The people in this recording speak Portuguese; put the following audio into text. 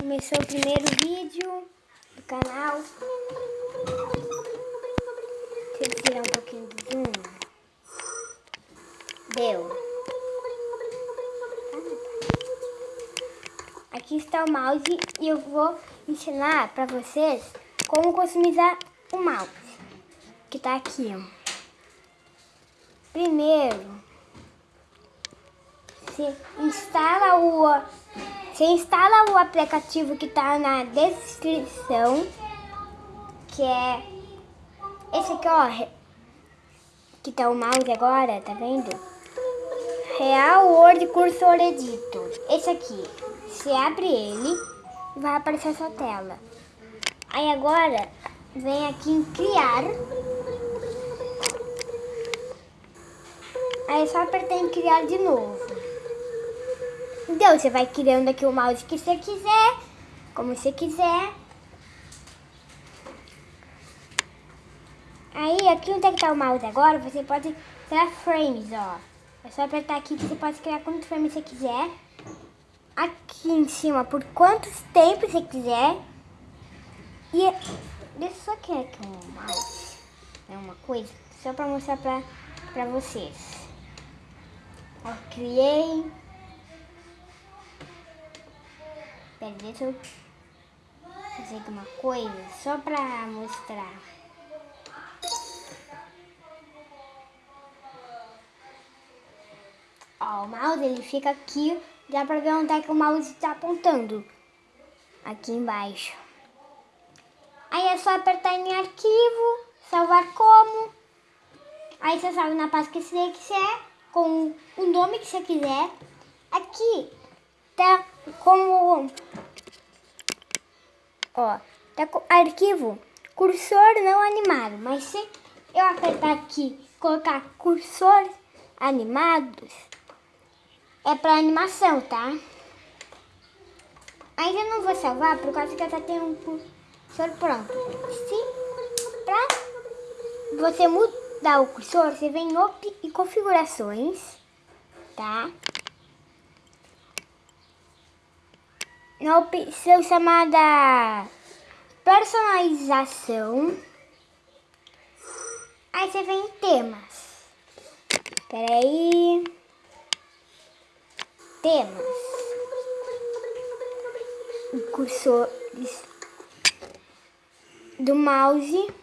Começou o primeiro vídeo do canal. Deixa eu tirar um pouquinho do zoom. Deu. Aqui está o mouse e eu vou ensinar para vocês como customizar o mouse. Que está aqui. Primeiro, você instala o você instala o aplicativo que está na descrição, que é esse aqui, ó, que tá o mouse agora, tá vendo? Real Word Cursor Editor. Esse aqui, você abre ele e vai aparecer essa tela. Aí agora, vem aqui em criar. Aí é só apertar em criar de novo. Então, você vai criando aqui o mouse que você quiser, como você quiser. Aí, aqui onde é que tá o mouse agora, você pode criar frames, ó. É só apertar aqui que você pode criar quantos frames você quiser. Aqui em cima, por quantos tempos você quiser. E deixa eu só criar aqui um mouse. É uma coisa, só pra mostrar pra, pra vocês. Ó, criei. Deixa eu fazer alguma coisa só pra mostrar. Ó, o mouse ele fica aqui, dá pra ver onde é que o mouse está apontando. Aqui embaixo. Aí é só apertar em arquivo, salvar como. Aí você salva na pasta que você quiser, com o nome que você quiser. Aqui tá como ó, tá com arquivo cursor não animado, mas se eu apertar aqui, colocar cursor animados, é para animação, tá? Ainda não vou salvar por causa que eu já tenho um cursor pronto. Se pra você mudar o cursor, você vem em op e configurações, tá? Na opção chamada personalização. Aí você vem em temas. Espera aí. Temas. Cursores do mouse.